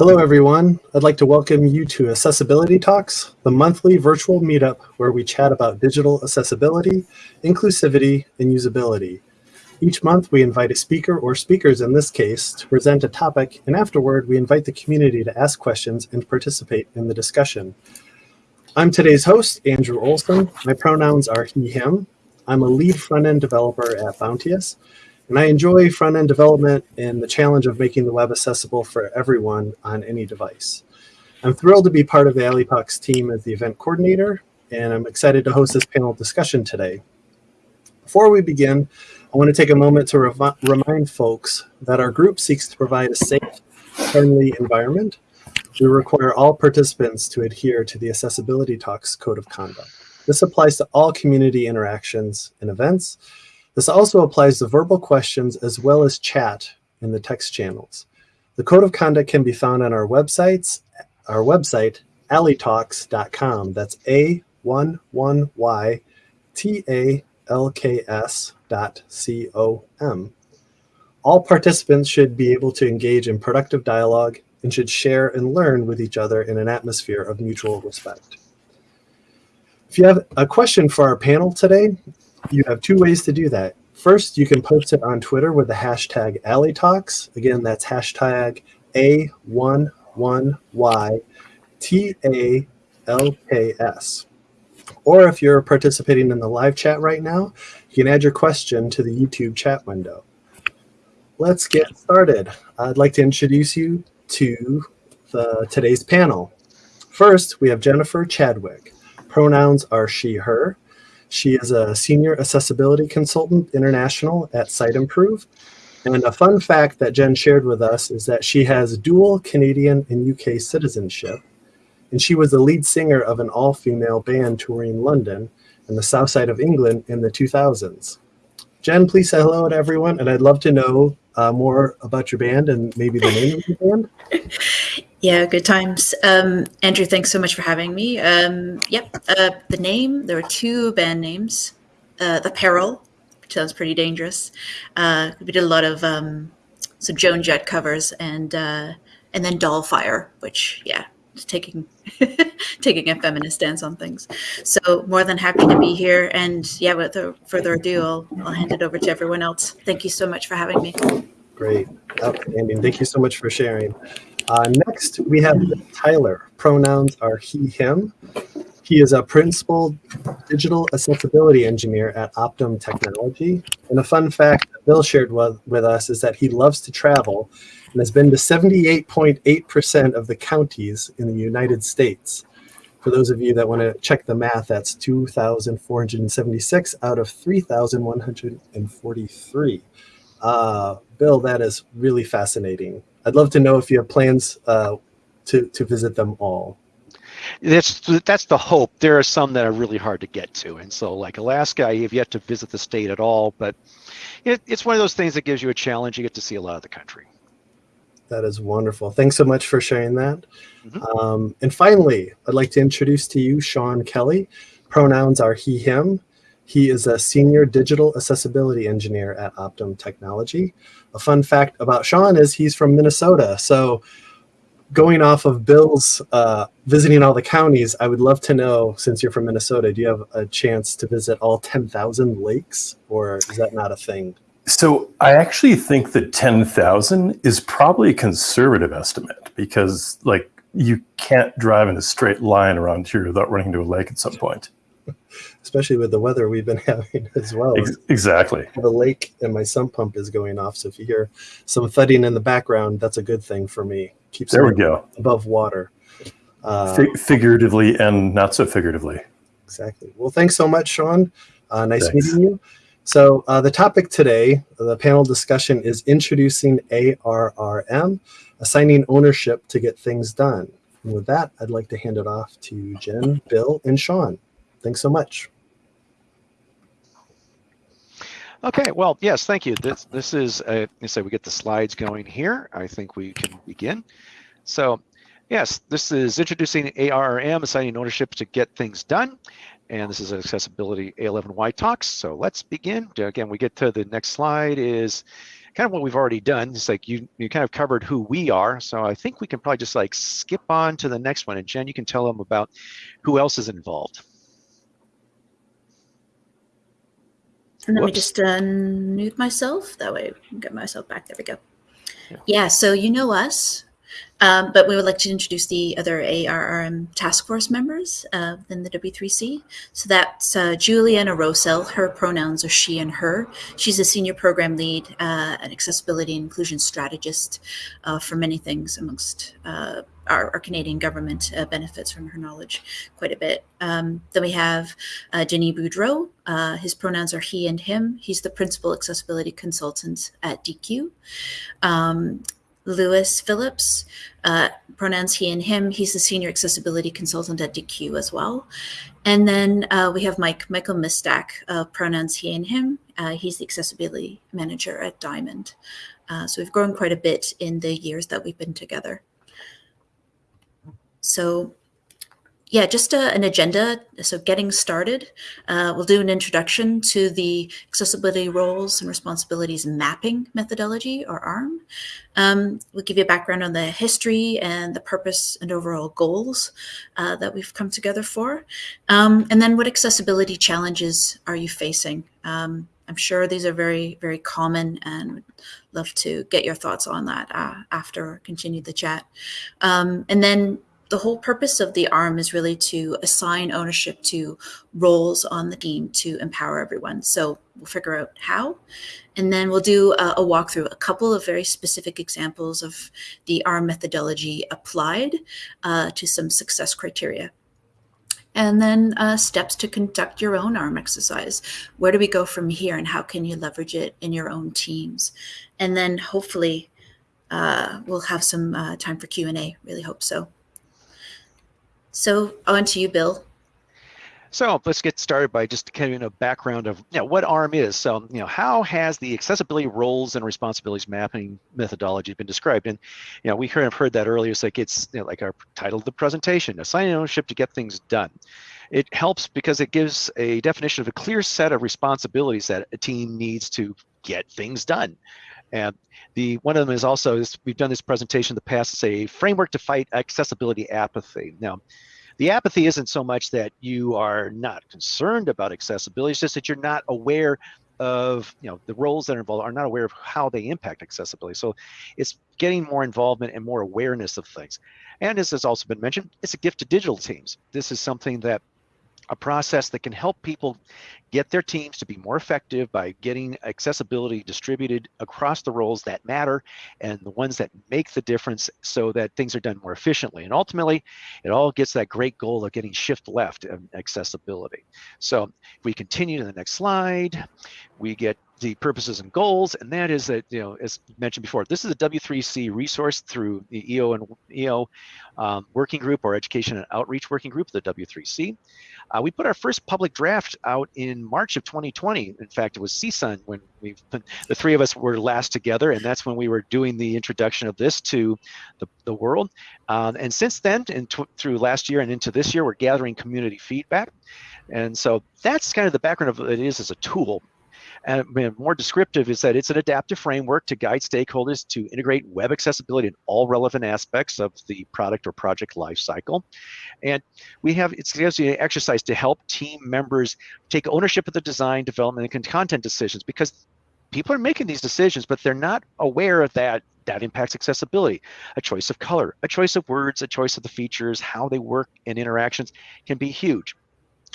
Hello, everyone. I'd like to welcome you to Accessibility Talks, the monthly virtual meetup where we chat about digital accessibility, inclusivity, and usability. Each month, we invite a speaker or speakers in this case to present a topic, and afterward, we invite the community to ask questions and participate in the discussion. I'm today's host, Andrew Olson. My pronouns are he, him. I'm a lead front-end developer at Bounteous, and I enjoy front-end development and the challenge of making the web accessible for everyone on any device. I'm thrilled to be part of the A11y Talks team as the event coordinator, and I'm excited to host this panel discussion today. Before we begin, I want to take a moment to remind folks that our group seeks to provide a safe, friendly environment. We require all participants to adhere to the Accessibility Talks Code of Conduct. This applies to all community interactions and events, this also applies to verbal questions as well as chat in the text channels. The code of conduct can be found on our websites, our website, a11ytalks.com. That's A11Y T A L K S dot C O M. All participants should be able to engage in productive dialogue and should share and learn with each other in an atmosphere of mutual respect. If you have a question for our panel today, you have two ways to do that. First, you can post it on Twitter with the hashtag A11yTalks. Again, that's hashtag A11YTALKS. Or if you're participating in the live chat right now, you can add your question to the YouTube chat window. Let's get started. I'd like to introduce you to the, today's panel. First, we have Jennifer Chadwick. Pronouns are she, her. She is a senior accessibility consultant international at Siteimprove. And a fun fact that Jen shared with us is that she has dual Canadian and UK citizenship. And she was the lead singer of an all-female band touring London and the south side of England in the 2000s. Jen, please say hello to everyone. And I'd love to know uh, more about your band and maybe the name of your band. Yeah, good times. Um, Andrew, thanks so much for having me. Um, yep, uh, the name, there are two band names. Uh, the Peril, which sounds pretty dangerous. Uh, we did a lot of um, some Joan Jett covers and uh, and then Dollfire, which, yeah, taking taking a feminist stance on things. So more than happy to be here. And yeah, without further ado, I'll, I'll hand it over to everyone else. Thank you so much for having me. Great. Outstanding. Thank you so much for sharing. Uh, next, we have Tyler. Pronouns are he, him. He is a principal digital accessibility engineer at Optum Technology. And a fun fact that Bill shared with, with us is that he loves to travel and has been to 78.8% of the counties in the United States. For those of you that want to check the math, that's 2,476 out of 3,143. Uh, Bill, that is really fascinating. I'd love to know if you have plans uh, to, to visit them all. That's that's the hope. There are some that are really hard to get to, and so like Alaska, I have yet to visit the state at all. But it, it's one of those things that gives you a challenge. You get to see a lot of the country. That is wonderful. Thanks so much for sharing that. Mm -hmm. um, and finally, I'd like to introduce to you Sean Kelly. Pronouns are he, him. He is a senior digital accessibility engineer at Optum Technology. A fun fact about Sean is he's from Minnesota. So going off of Bill's uh, visiting all the counties, I would love to know, since you're from Minnesota, do you have a chance to visit all 10,000 lakes or is that not a thing? So I actually think that 10,000 is probably a conservative estimate because like you can't drive in a straight line around here without running into a lake at some point especially with the weather we've been having as well. Exactly. The lake and my sump pump is going off. So if you hear some thudding in the background, that's a good thing for me. Keeps there we go. above water. Uh, figuratively and not so figuratively. Exactly. Well, thanks so much, Sean. Uh, nice thanks. meeting you. So uh, the topic today, the panel discussion is introducing ARRM, assigning ownership to get things done. And with that, I'd like to hand it off to Jen, Bill, and Sean. Thanks so much. Okay, well, yes, thank you. This this is, uh, you say we get the slides going here. I think we can begin. So, yes, this is introducing ARRM, assigning ownership to get things done. And this is accessibility A11Y talks. So let's begin. Again, we get to the next slide is kind of what we've already done. It's like you you kind of covered who we are. So I think we can probably just like skip on to the next one. And Jen, you can tell them about who else is involved. And let me just unmute myself. That way I can get myself back. There we go. Yeah. Yeah, so you know us, um, but we would like to introduce the other ARRM task force members uh, within the W3C. So that's uh, Julianna Rowsell. Her pronouns are she and her. She's a senior program lead, uh, an accessibility and inclusion strategist uh, for many things amongst uh, our, our Canadian government uh, benefits from her knowledge quite a bit. Um, then we have uh, Denis Boudreau. Uh, his pronouns are he and him. He's the principal accessibility consultant at Deque. Um, Lewis Phillips, uh, pronouns he and him. He's the senior accessibility consultant at Deque as well. And then uh, we have Mike, Michael Mistak, uh, pronouns he and him. Uh, he's the accessibility manager at Diamond. Uh, so we've grown quite a bit in the years that we've been together. So yeah, just uh, an agenda. So getting started, uh, we'll do an introduction to the accessibility roles and responsibilities mapping methodology or ARRM. Um, we'll give you a background on the history and the purpose and overall goals uh, that we've come together for. Um, and then what accessibility challenges are you facing? Um, I'm sure these are very, very common and would love to get your thoughts on that uh, after continue the chat. Um, and then the whole purpose of the ARRM is really to assign ownership to roles on the team to empower everyone. So we'll figure out how, and then we'll do a, a walkthrough, a couple of very specific examples of the ARRM methodology applied uh, to some success criteria. And then uh, steps to conduct your own ARRM exercise. Where do we go from here and how can you leverage it in your own teams? And then hopefully uh, we'll have some uh, time for Q&A, really hope so. So on to you, Bill. So let's get started by just kind of a background of you know, what ARRM is. So you know, how has the accessibility roles and responsibilities mapping methodology been described? And you know, we kind of heard that earlier. It's like it's you know, like our title of the presentation: assigning ownership to get things done. It helps because it gives a definition of a clear set of responsibilities that a team needs to get things done. And the one of them is also is we've done this presentation in the past. It's a framework to fight accessibility apathy. Now the apathy isn't so much that you are not concerned about accessibility it's just that you're not aware of you know the roles that are involved are not aware of how they impact accessibility so it's getting more involvement and more awareness of things and as has also been mentioned it's a gift to digital teams this is something that a process that can help people get their teams to be more effective by getting accessibility distributed across the roles that matter and the ones that make the difference so that things are done more efficiently. And ultimately, it all gets that great goal of getting shift left of accessibility. So if we continue to the next slide, we get the purposes and goals, and that is that, you know, as mentioned before, this is a W3C resource through the EO and EO um, working group or education and outreach working group, the W3C. Uh, we put our first public draft out in March of 2020. In fact, it was CSUN when we the three of us were last together, and that's when we were doing the introduction of this to the, the world. Um, and since then, and through last year and into this year, we're gathering community feedback. And so that's kind of the background of what it is as a tool. And more descriptive is that it's an adaptive framework to guide stakeholders to integrate web accessibility in all relevant aspects of the product or project lifecycle. And we have it's actually an exercise to help team members take ownership of the design, development, and content decisions because people are making these decisions, but they're not aware of that that impacts accessibility. A choice of color, a choice of words, a choice of the features, how they work and interactions can be huge.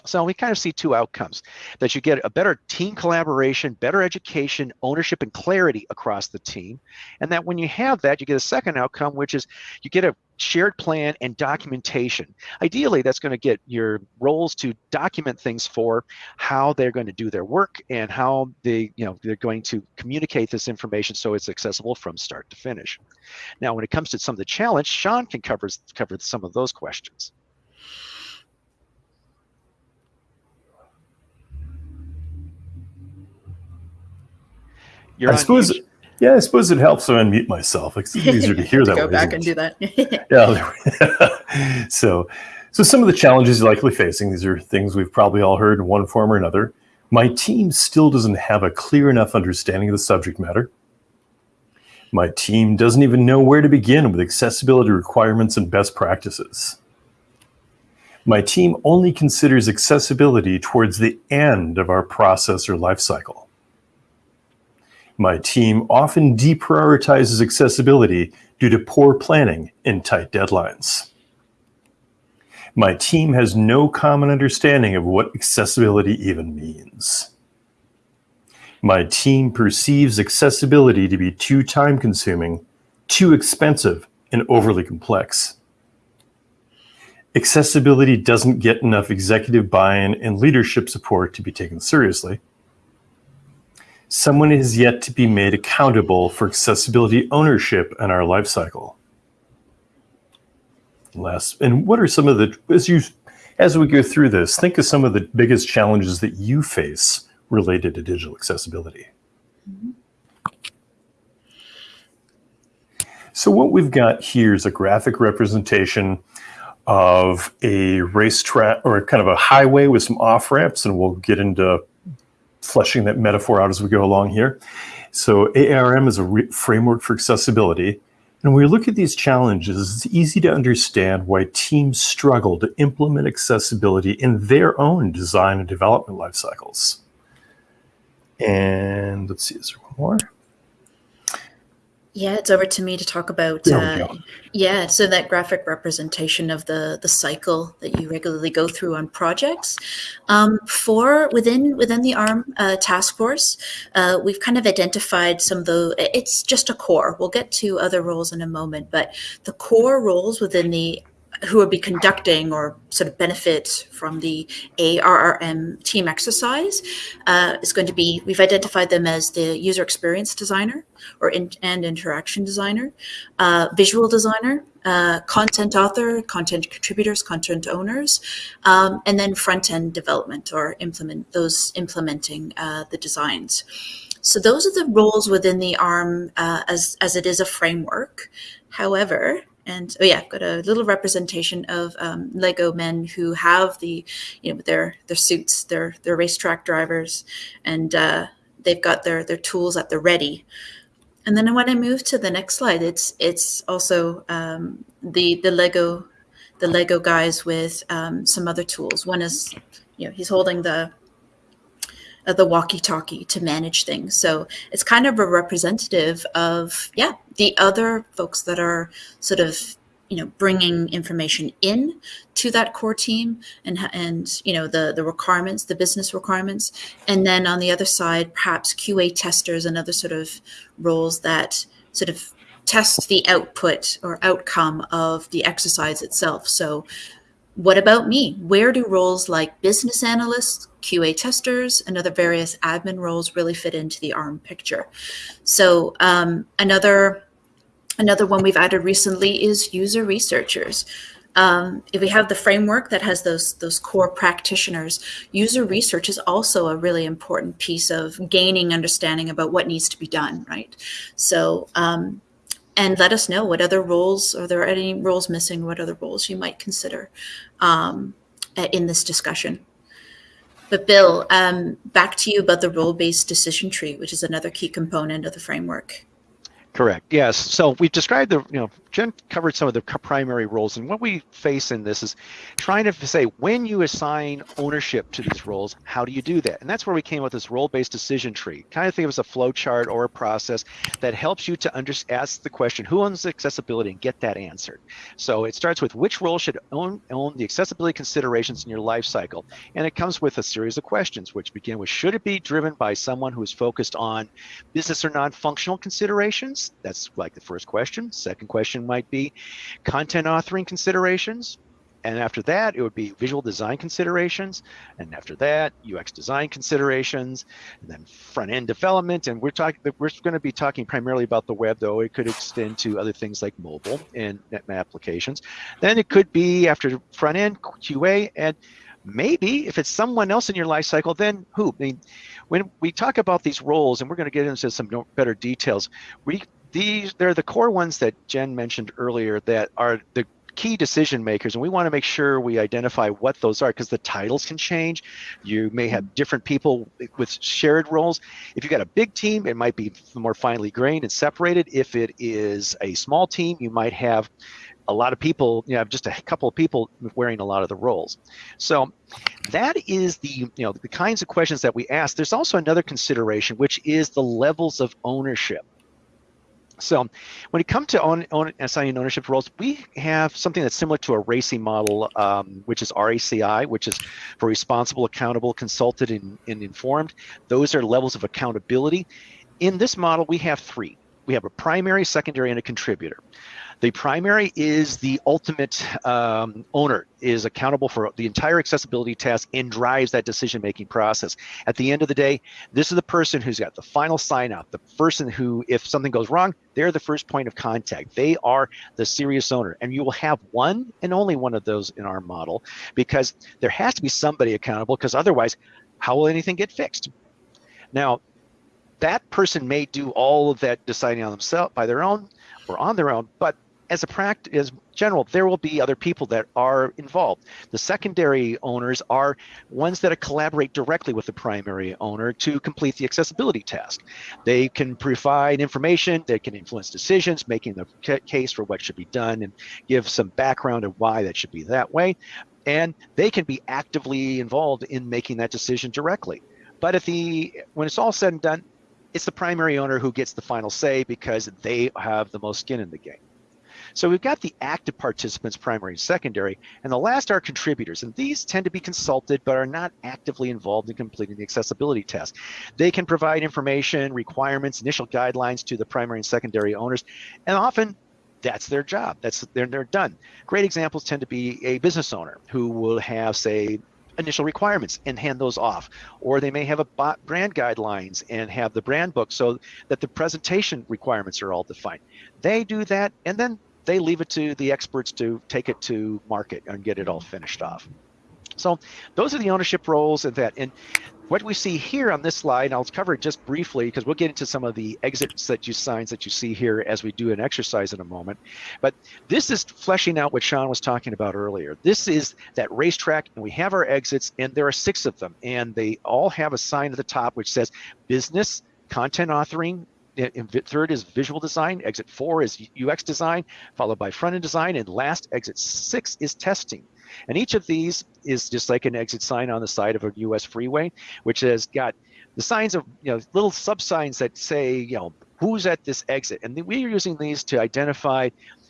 So we kind of see two outcomes that you get a better team collaboration, better education, ownership, and clarity across the team. And that when you have that, you get a second outcome, which is you get a shared plan and documentation. Ideally, that's going to get your roles to document things for how they're going to do their work and how they, you know, they're going to communicate this information so it's accessible from start to finish. Now, when it comes to some of the challenge, Sean can cover, cover some of those questions. You're I suppose, yeah, I suppose it helps to unmute myself. It's easier to hear that. Go back and do that. yeah. so, so some of the challenges you're likely facing, these are things we've probably all heard in one form or another. My team still doesn't have a clear enough understanding of the subject matter. My team doesn't even know where to begin with accessibility requirements and best practices. My team only considers accessibility towards the end of our process or lifecycle. My team often deprioritizes accessibility due to poor planning and tight deadlines. My team has no common understanding of what accessibility even means. My team perceives accessibility to be too time consuming, too expensive, and overly complex. Accessibility doesn't get enough executive buy-in and leadership support to be taken seriously. Someone is yet to be made accountable for accessibility ownership in our life cycle. Last, and what are some of the, as you, as we go through this, think of some of the biggest challenges that you face related to digital accessibility. Mm-hmm. So what we've got here is a graphic representation of a racetrack or kind of a highway with some off ramps, and we'll get into fleshing that metaphor out as we go along here. So ARRM is a framework for accessibility. And when we look at these challenges, it's easy to understand why teams struggle to implement accessibility in their own design and development life cycles. And let's see, is there one more? Yeah, it's over to me to talk about. Uh, yeah, so that graphic representation of the the cycle that you regularly go through on projects. Um, for within within the ARRM uh, task force, uh, we've kind of identified some of the. It's just a core. We'll get to other roles in a moment, but the core roles within the who would be conducting or sort of benefit from the ARRM team exercise uh, is going to be, we've identified them as the user experience designer or in, and interaction designer, uh, visual designer, uh, content author, content contributors, content owners, um, and then front-end development or implement those implementing uh, the designs. So those are the roles within the ARRM uh, as, as it is a framework. However, and oh yeah, got a little representation of um, Lego men who have the, you know, their their suits, their their racetrack drivers, and uh, they've got their their tools at the ready. And then when I move to the next slide, it's it's also um, the the Lego the Lego guys with um, some other tools. One is, you know, he's holding the uh, the walkie-talkie to manage things. So it's kind of a representative of, yeah, the other folks that are sort of, you know, bringing information in to that core team and, and you know, the, the requirements, the business requirements. And then on the other side, perhaps QA testers and other sort of roles that sort of test the output or outcome of the exercise itself. So what about me? Where do roles like business analysts, QA testers, and other various admin roles really fit into the ARRM picture? So um, another another one we've added recently is user researchers. Um, if we have the framework that has those those core practitioners, user research is also a really important piece of gaining understanding about what needs to be done, right? So um, and let us know what other roles, are there any roles missing, what other roles you might consider um, in this discussion. But Bill, um, back to you about the role-based decision tree, which is another key component of the framework. Correct. Yes. So we've described the, you know, Jen covered some of the primary roles, and what we face in this is trying to say when you assign ownership to these roles, how do you do that? And that's where we came up with this role-based decision tree. Kind of think of it as a flow chart or a process that helps you to under, ask the question, who owns accessibility, and get that answered. So it starts with which role should own own the accessibility considerations in your life cycle, and it comes with a series of questions, which begin with should it be driven by someone who is focused on business or non-functional considerations? That's like the first question. Second question might be content authoring considerations. And after that, it would be visual design considerations. And after that, UX design considerations, and then front end development. And we're talking, we're going to be talking primarily about the web, though it could extend to other things like mobile and applications. Then it could be after front end QA and maybe if it's someone else in your life cycle, then who? I mean, when we talk about these roles, and we're going to get into some better details, we these they're the core ones that Jen mentioned earlier that are the key decision makers, and we want to make sure we identify what those are because the titles can change. You may have different people with shared roles. If you've got a big team, it might be more finely grained and separated. If it is a small team, you might have a lot of people, you know, just a couple of people wearing a lot of the roles. So that is the, you know, the kinds of questions that we ask. There's also another consideration, which is the levels of ownership. So when it comes to own, assigning ownership roles, we have something that's similar to a RACI model, um, which is RACI, which is for responsible, accountable, consulted, and, and informed. Those are levels of accountability. In this model, we have three. We have a primary, secondary, and a contributor. The primary is the ultimate um, owner, is accountable for the entire accessibility task and drives that decision-making process. At the end of the day, this is the person who's got the final sign off, the person who, if something goes wrong, they're the first point of contact. They are the serious owner. And you will have one and only one of those in our model because there has to be somebody accountable because otherwise, how will anything get fixed? Now, that person may do all of that deciding on themselves by their own or on their own, but as a practice, as general, there will be other people that are involved. The secondary owners are ones that collaborate directly with the primary owner to complete the accessibility task. They can provide information, they can influence decisions, making the case for what should be done and give some background of why that should be that way. And they can be actively involved in making that decision directly. But the when it's all said and done, it's the primary owner who gets the final say because they have the most skin in the game. So we've got the active participants, primary and secondary, and the last are contributors. And these tend to be consulted, but are not actively involved in completing the accessibility test. They can provide information, requirements, initial guidelines to the primary and secondary owners, and often that's their job. That's they're, they're done. Great examples tend to be a business owner who will have, say, initial requirements and hand those off. Or they may have a brand guidelines and have the brand book so that the presentation requirements are all defined. They do that and then they leave it to the experts to take it to market and get it all finished off. So those are the ownership roles and that. And what we see here on this slide, I'll cover it just briefly because we'll get into some of the exits that you signs that you see here as we do an exercise in a moment. But this is fleshing out what Sean was talking about earlier. This is that racetrack and we have our exits and there are six of them and they all have a sign at the top which says business, content authoring, third is visual design, exit four is UX design, followed by front end design, and last exit six is testing. And each of these is just like an exit sign on the side of a US freeway, which has got the signs of, you know, little sub signs that say, you know, who's at this exit. And we're using these to identify,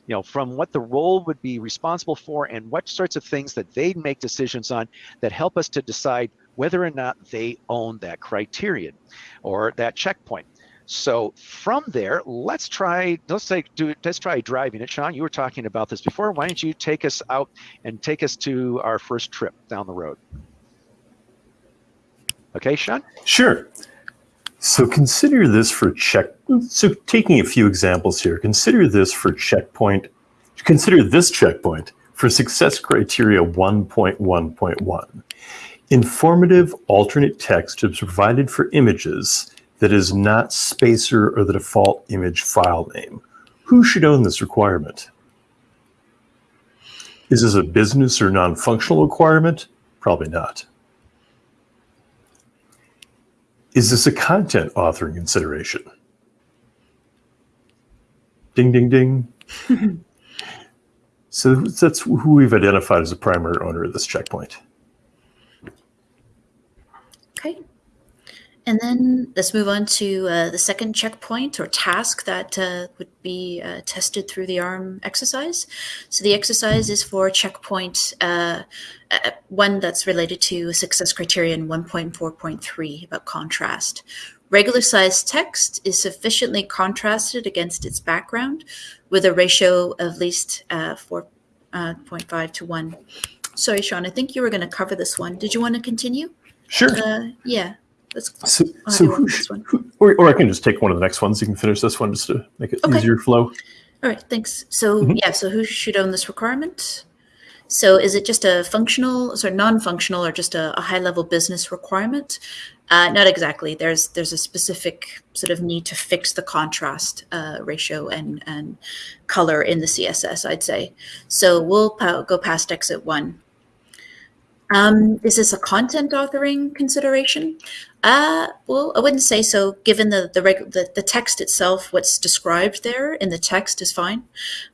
you know, from what the role would be responsible for and what sorts of things that they make decisions on that help us to decide whether or not they own that criterion or that checkpoint. So from there, let's try, let's say, do, let's try driving it. Sean, you were talking about this before. Why don't you take us out and take us to our first trip down the road? Okay, Sean? Sure. So consider this for check. So taking a few examples here, consider this for checkpoint. Consider this checkpoint for success criteria 1.1.1. Informative alternate text is provided for images that is not spacer or the default image file name. Who should own this requirement? Is this a business or non-functional requirement? Probably not. Is this a content authoring consideration? Ding, ding, ding. so that's who we've identified as a primary owner of this checkpoint. Okay. And then let's move on to uh, the second checkpoint or task that uh, would be uh, tested through the ARRM exercise. So the exercise is for checkpoint uh, uh, one that's related to success criterion 1.4.3 about contrast. Regular size text is sufficiently contrasted against its background with a ratio of least uh, 4.5 to 1. Sorry, Sean, I think you were going to cover this one. Did you want to continue? Sure. yeah. Let's, so, so who, who, or, or I can just take one of the next ones. You can finish this one just to make it okay. easier flow. All right, thanks. So mm -hmm. yeah, so who should own this requirement? So is it just a functional, sort of non-functional, or just a, a high-level business requirement? Uh, not exactly. There's there's a specific sort of need to fix the contrast uh, ratio and and color in the CSS. I'd say. So we'll go past exit one. Um, is this a content authoring consideration? Uh, well, I wouldn't say so. Given the the, the the text itself, what's described there in the text is fine.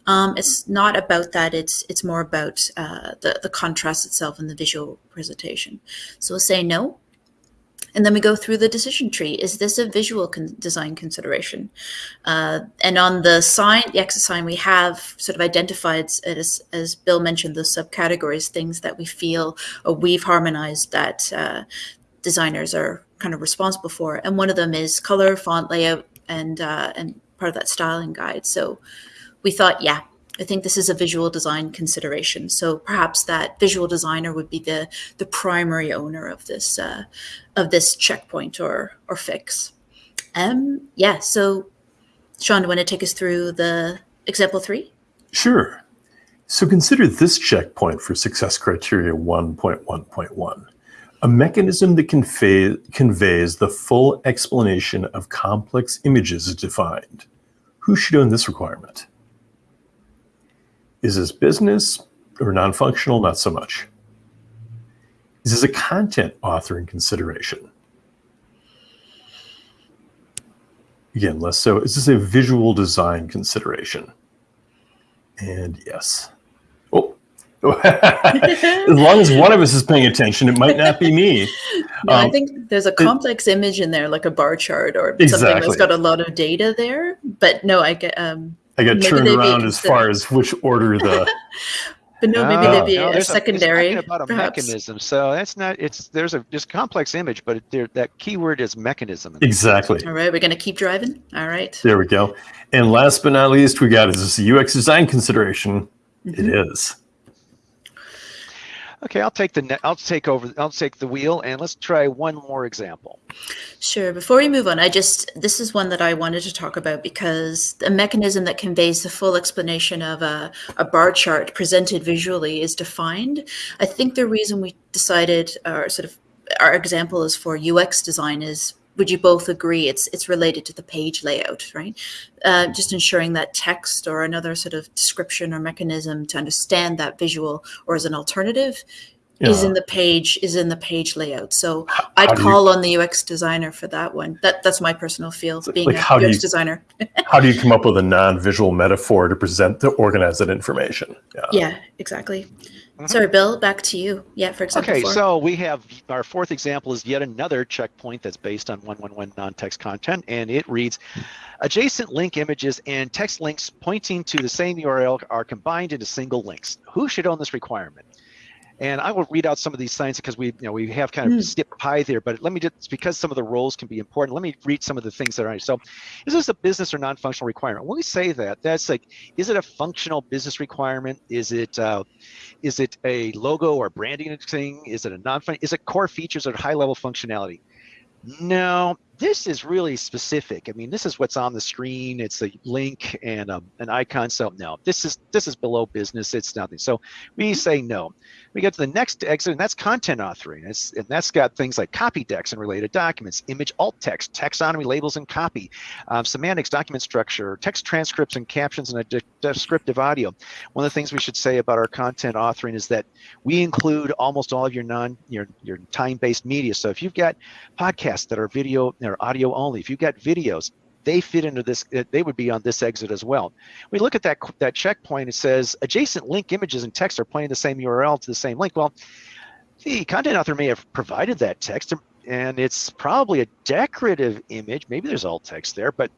Um, it's not about that. It's it's more about uh, the the contrast itself and the visual presentation. So we'll say no. And then we go through the decision tree. Is this a visual con- design consideration? Uh, and on the sign, the exit sign, we have sort of identified, as, as Bill mentioned, the subcategories, things that we feel or we've harmonized that uh, designers are kind of responsible for. And one of them is color, font, layout, and uh, and part of that styling guide. So we thought, yeah, I think this is a visual design consideration. So perhaps that visual designer would be the the primary owner of this uh, of this checkpoint or or fix. Um, yeah. So, Sean, do you want to take us through the example three? Sure. So consider this checkpoint for success criteria 1.1.1 a mechanism that convey, conveys the full explanation of complex images is defined. Who should own this requirement? Is this business or non-functional? Not so much. Is this a content authoring consideration? Again, less so. Is this a visual design consideration? And yes. Oh, as long as one of us is paying attention, it might not be me. No, um, I think there's a complex it, image in there, like a bar chart or exactly. something that's got a lot of data there. But no, I get um, I got turned around as far as which order the. but no, maybe there'd be no, a secondary. A, about a perhaps. mechanism, so that's not. It's there's a just complex image, but there, that keyword is mechanism. Exactly. All right, we're gonna keep driving. All right. There we go. And last but not least, we got is this UX design consideration. Mm-hmm. It is. Okay, I'll take the I'll take over. I'll take the wheel, and let's try one more example. Sure. Before we move on, I just this is one that I wanted to talk about because the mechanism that conveys the full explanation of a, a bar chart presented visually is defined. I think the reason we decided, or sort of our example is for UX design is would you both agree it's it's related to the page layout, right? Uh, just ensuring that text or another sort of description or mechanism to understand that visual or as an alternative yeah. is in the page is in the page layout. So how, I'd call you, on the UX designer for that one. That that's my personal feel being like a UX you, designer. how do you come up with a non-visual metaphor to present to organize that information? Yeah, yeah exactly. Mm-hmm. Sorry, Bill, back to you. Yeah, for example. Okay, four. so we have our fourth example is yet another checkpoint that's based on 111 non-text content, and it reads, adjacent link images and text links pointing to the same URL are combined into single links. Who should own this requirement? And I will read out some of these signs because we, you know, we have kind of mm. skipped pie there, but let me just, because some of the roles can be important, let me read some of the things that are, so is this a business or non-functional requirement? When we say that, that's like, is it a functional business requirement? Is it, uh, is it a logo or branding thing? Is it a non-functional, is it core features or high level functionality? No, this is really specific. I mean, this is what's on the screen. It's a link and a, an icon. So no, this is this is below business. It's nothing. So we say no we get to the next exit, and that's content authoring. It's, and that's got things like copy decks and related documents, image alt text, taxonomy, labels, and copy, um, semantics, document structure, text transcripts and captions, and a de descriptive audio. One of the things we should say about our content authoring is that we include almost all of your non your your time-based media. So if you've got podcasts that are video or audio only, if you've got videos, they fit into this, uh, they would be on this exit as well. We look at that, that checkpoint, it says adjacent link images and text are pointing the same URL to the same link. Well, the content author may have provided that text and it's probably a decorative image. Maybe there's alt text there, but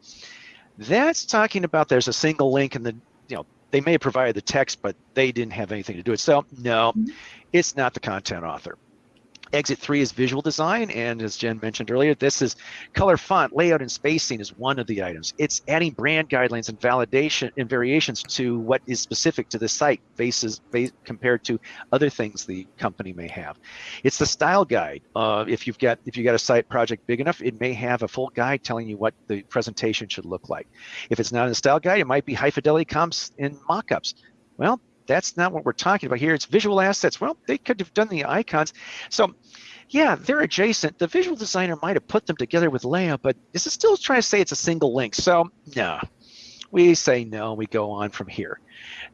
that's talking about there's a single link and the, you know, they may have provided the text, but they didn't have anything to do it. So no, mm-hmm. it's not the content author. Exit three is visual design. And as Jen mentioned earlier, this is color font, layout, and spacing is one of the items. It's adding brand guidelines and validation and variations to what is specific to the site basis, compared to other things the company may have. It's the style guide. Uh, if you've got if you got a site project big enough, it may have a full guide telling you what the presentation should look like. If it's not in the style guide, it might be high fidelity comps and mockups. Well, that's not what we're talking about here. It's visual assets. Well, they could have done the icons. So yeah, they're adjacent. The visual designer might have put them together with layout, but this is still trying to say it's a single link? So no, we say no, we go on from here.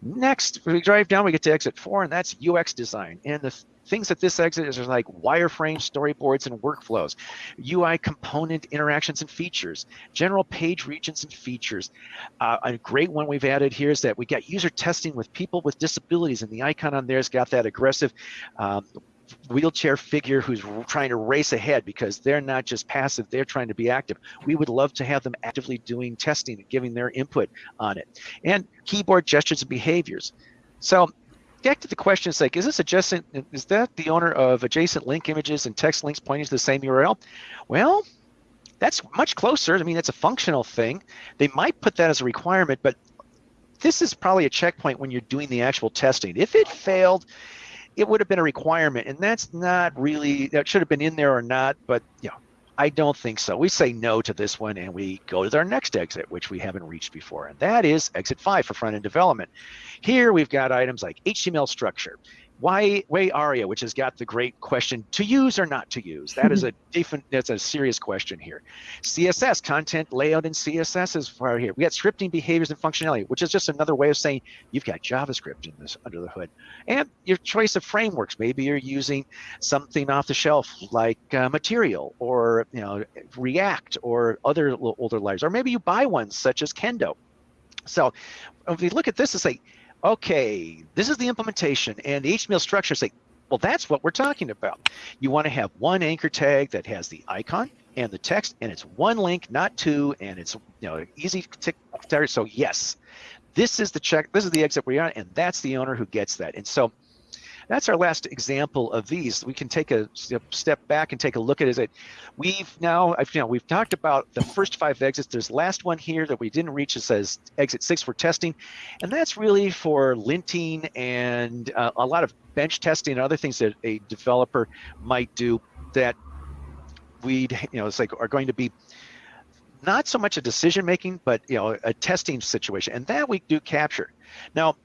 Next, we drive down, we get to exit four, and that's UX design. And the things at this exit is like wireframe storyboards and workflows, UI component interactions and features, general page regions and features. Uh, a great one we've added here is that we got user testing with people with disabilities, and the icon on there's got that aggressive um, wheelchair figure who's trying to race ahead because they're not just passive, they're trying to be active. We would love to have them actively doing testing and giving their input on it. And keyboard gestures and behaviors. So back to the question, it's like, is this adjacent, is that the owner of adjacent link images and text links pointing to the same URL? Well, that's much closer. I mean, it's a functional thing. They might put that as a requirement, but this is probably a checkpoint when you're doing the actual testing. If it failed, it would have been a requirement, and that's not really that should have been in there or not. But yeah, I don't think so. We say no to this one, and we go to our next exit, which we haven't reached before, and that is exit five for front end development. Here we've got items like HTML structure, why WAI-ARIA which has got the great question to use or not to use? That is a different that's a serious question here. Css content layout in css is far here. We got scripting behaviors and functionality which is just another way of saying you've got javascript in this under the hood. And your choice of frameworks. Maybe you're using something off the shelf like uh, material or you know react or other older libraries. Or maybe you buy ones such as kendo. So if we look at this and say okay, this is the implementation and the HTML structure say, well, that's what we're talking about. You want to have one anchor tag that has the icon and the text, and it's one link, not two, and it's you know easy to. So yes, this is the check. This is the exit we're on, and that's the owner who gets that. And so that's our last example of these. We can take a step back and take a look at it. We've now, you know, we've talked about the first five exits. There's last one here that we didn't reach. It says exit six for testing, and that's really for linting and uh, a lot of bench testing and other things that a developer might do that we'd, you know, it's like are going to be not so much a decision making, but you know, a testing situation, and that we do capture. Now,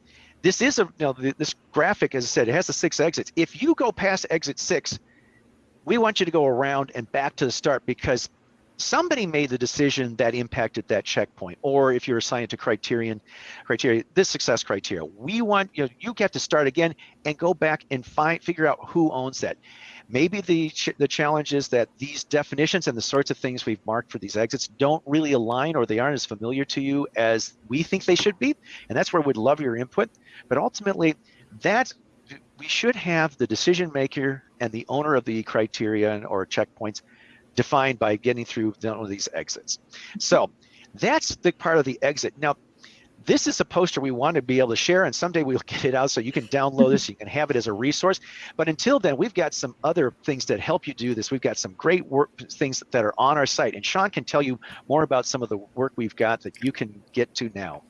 this is a know, this graphic, as I said, it has the six exits. If you go past exit six, we want you to go around and back to the start because somebody made the decision that impacted that checkpoint. Or if you're assigned to criterion criteria this success criteria. We want you know, you get to start again and go back and find figure out who owns that maybe the ch the challenge is that these definitions and the sorts of things we've marked for these exits don't really align or they aren't as familiar to you as we think they should be and that's where we'd love your input but ultimately that we should have the decision maker and the owner of the criteria or checkpoints defined by getting through one of these exits. So that's the part of the exit. Now, this is a poster we want to be able to share, and someday we'll get it out so you can download this, you can have it as a resource. But until then, we've got some other things that help you do this. We've got some great work things that are on our site, and Sean can tell you more about some of the work we've got that you can get to now.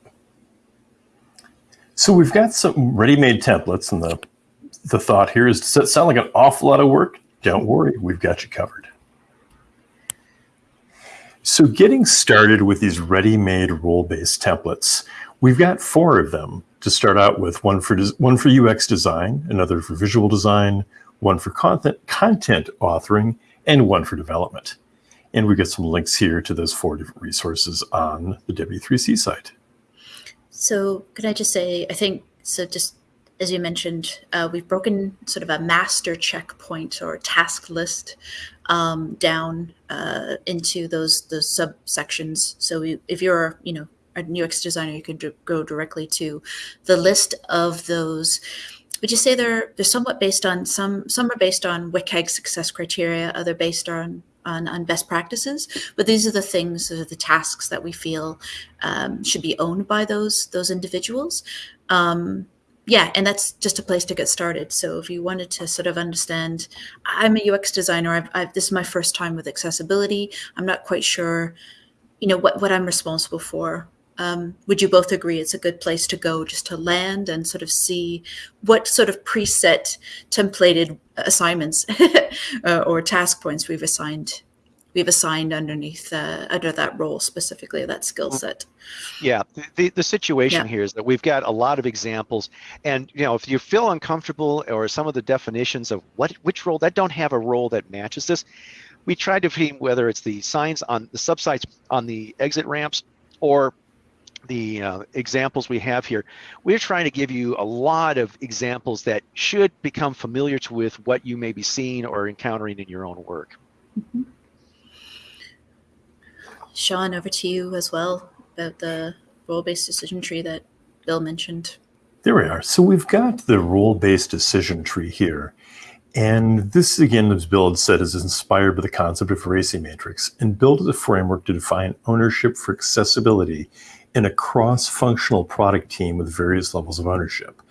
So we've got some ready-made templates, and the the thought here is, does it sound like an awful lot of work? Don't worry, we've got you covered. So getting started with these ready-made role-based templates, we've got four of them to start out with, one for, one for UX design, another for visual design, one for content, content authoring, and one for development. And we've got some links here to those four different resources on the W3C site. So could I just say, I think, so just as you mentioned, uh, we've broken sort of a master checkpoint or task list um, down uh, into those those subsections. So we, if you're, you know, a UX designer, you could go directly to the list of those. Would you say they're they're somewhat based on some some are based on WCAG success criteria, other based on on, on best practices. But these are the things, are the tasks that we feel um, should be owned by those those individuals. Um, yeah, and that's just a place to get started. So if you wanted to sort of understand, I'm a UX designer. I've, I've, this is my first time with accessibility. I'm not quite sure, you know, what, what I'm responsible for. Um, would you both agree it's a good place to go just to land and sort of see what sort of preset templated assignments uh, or task points we've assigned we've assigned underneath uh, under that role specifically that skill Mm-hmm. set. Yeah, the, the, the situation Yeah. here is that we've got a lot of examples, and you know, if you feel uncomfortable or some of the definitions of what which role that don't have a role that matches this, we try to see whether it's the signs on the subsites on the exit ramps or the uh, examples we have here. We're trying to give you a lot of examples that should become familiar to with what you may be seeing or encountering in your own work. Sean, over to you as well about the role-based decision tree that Bill mentioned. There we are. So we've got the role-based decision tree here. And this, again, as Bill had said, is inspired by the concept of RACI Matrix and built as a framework to define ownership for accessibility in a cross-functional product team with various levels of ownership.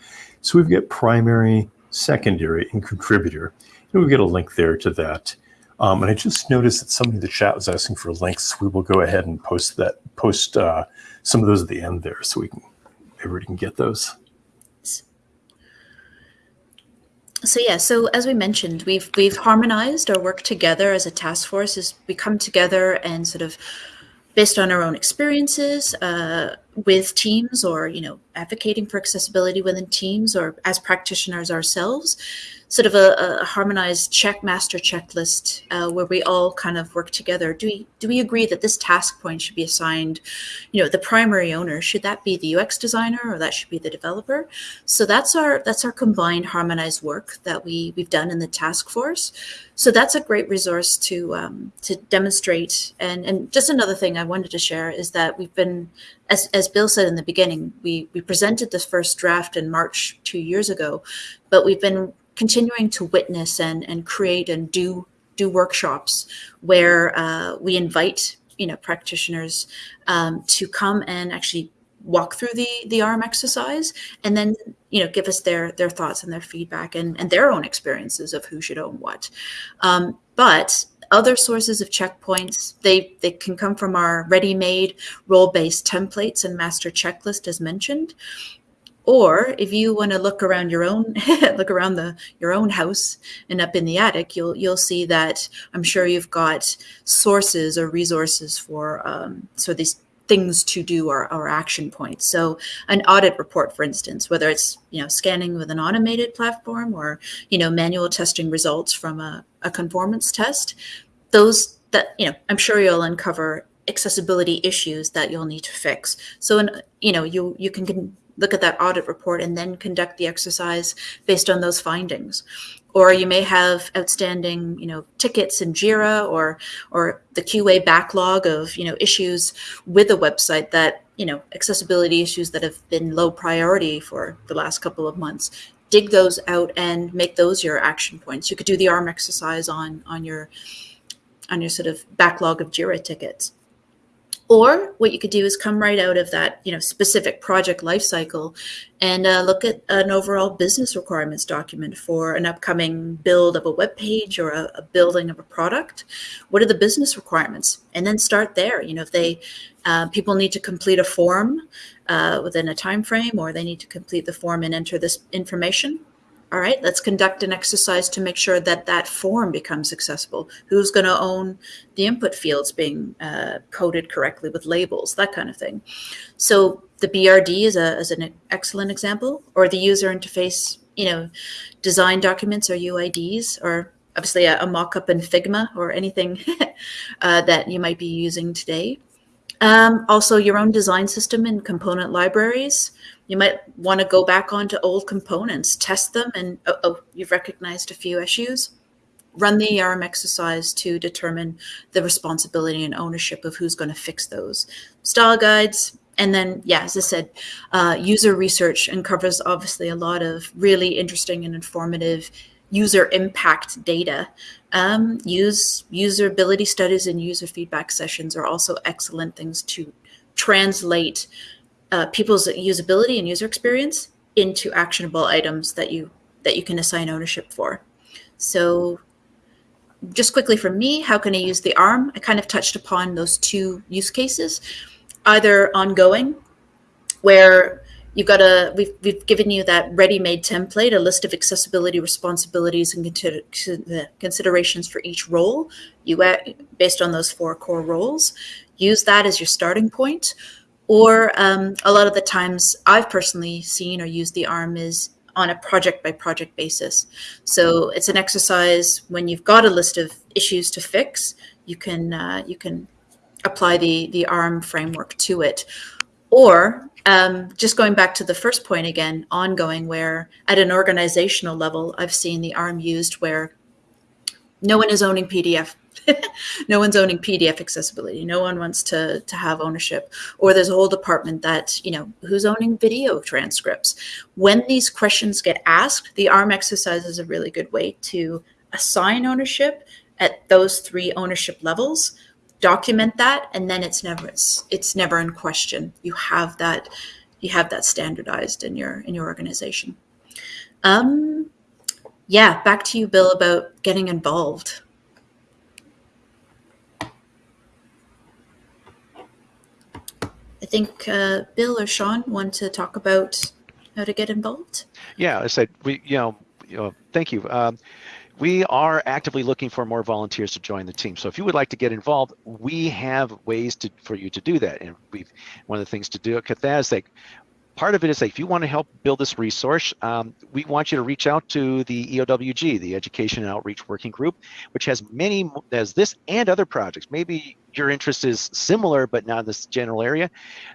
So we've got primary, secondary, and contributor. And we've got a link there to that. Um, and I just noticed that somebody in the chat was asking for links. We will go ahead and post that, post uh, some of those at the end there, so we can everybody can get those. So yeah, so as we mentioned, we've we've harmonized our work together as a task force. Is we come together and sort of based on our own experiences uh, with teams, or you know, advocating for accessibility within teams, or as practitioners ourselves, sort of a, a harmonized check master checklist uh, where we all kind of work together. Do we do we agree that this task point should be assigned, you know, the primary owner? Should that be the UX designer or that should be the developer? So that's our that's our combined harmonized work that we we've done in the task force. So that's a great resource to um, to demonstrate. And and just another thing I wanted to share is that we've been, as as Bill said in the beginning, we we presented the first draft in March two years ago, but we've been continuing to witness and and create and do do workshops where uh, we invite you know practitioners um, to come and actually walk through the the ARRM exercise and then you know give us their their thoughts and their feedback and and their own experiences of who should own what. Um, but other sources of checkpoints they they can come from our ready-made role-based templates and master checklist as mentioned or if you want to look around your own look around the your own house and up in the attic you'll you'll see that i'm sure you've got sources or resources for um, so these things to do or, or action points. So an audit report for instance whether it's you know scanning with an automated platform or you know manual testing results from a, a conformance test those that you know i'm sure you'll uncover accessibility issues that you'll need to fix. So and you know you you can, can look at that audit report and then conduct the exercise based on those findings. Or you may have outstanding you know tickets in jira or or the qa backlog of you know issues with the website that you know accessibility issues that have been low priority for the last couple of months. Dig those out and make those your action points. You could do the ARRM exercise on on your on your sort of backlog of jira tickets or what you could do is come right out of that, you know, specific project lifecycle and uh, look at an overall business requirements document for an upcoming build of a web page or a, a building of a product. What are the business requirements? And then start there. You know, if they uh, people need to complete a form uh, within a time frame, or they need to complete the form and enter this information, all right, let's conduct an exercise to make sure that that form becomes accessible. Who's going to own the input fields being uh, coded correctly with labels, that kind of thing. So the BRD is, a, is an excellent example, or the user interface, you know, design documents or UIDs, or obviously a, a mock-up in Figma or anything uh, that you might be using today. Um, also, your own design system and component libraries. You might want to go back onto old components, test them, and oh, oh, you've recognized a few issues. Run the ARRM exercise to determine the responsibility and ownership of who's going to fix those. Style guides, and then, yeah, as I said, uh, user research uncovers obviously a lot of really interesting and informative user impact data. Um, use usability studies and user feedback sessions are also excellent things to translate uh, people's usability and user experience into actionable items that you that you can assign ownership for. So just quickly from me, how can I use the ARRM? I kind of touched upon those two use cases, either ongoing, where you've got a we've, we've given you that ready-made template a list of accessibility responsibilities and considerations for each role. You based on those four core roles use that as your starting point. Or um, a lot of the times i've personally seen or used the ARRM is on a project by project basis. So it's an exercise when you've got a list of issues to fix you can uh, you can apply the the ARRM framework to it or um, just going back to the first point again, ongoing, where at an organizational level, I've seen the ARRM used where no one is owning PDF. no one's owning PDF accessibility. No one wants to, to have ownership. Or there's a whole department that, you know, who's owning video transcripts. When these questions get asked, the ARRM exercise is a really good way to assign ownership at those three ownership levels document that and then it's never it's, it's never in question. You have that you have that standardized in your in your organization. Um yeah back to you bill about getting involved. I think uh, bill or sean want to talk about how to get involved? Yeah i said we you know, you know thank you. Um, we are actively looking for more volunteers to join the team. So if you would like to get involved, we have ways to for you to do that. And we've one of the things to do at like part of it is if you want to help build this resource, um, we want you to reach out to the EOWG, the Education and Outreach Working Group, which has many, as this and other projects. Maybe your interest is similar, but not in this general area.